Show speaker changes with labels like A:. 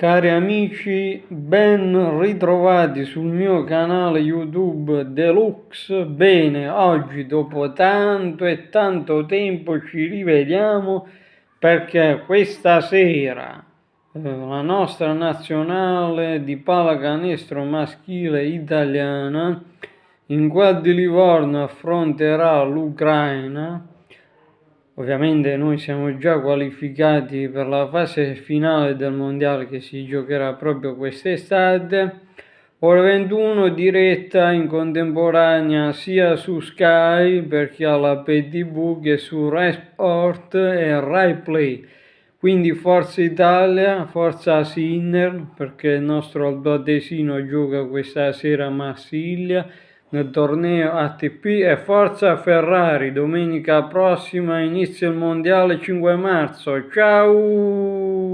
A: Cari amici, ben ritrovati sul mio canale YouTube Deluxe. Bene, oggi dopo tanto e tanto tempo ci rivediamo perché questa sera eh, la nostra nazionale di pallacanestro maschile italiana in quel di Livorno affronterà l'Ucraina Ovviamente noi siamo già qualificati per la fase finale del mondiale che si giocherà proprio quest'estate. Ora 21 diretta in contemporanea sia su Sky per chi ha la PTV che su Rai Sport e Rai Play. Quindi Forza Italia, Forza Sinner perché il nostro altoatesino gioca questa sera a Marsiglia nel torneo ATP e forza Ferrari, domenica prossima inizia il mondiale 5 marzo. Ciao!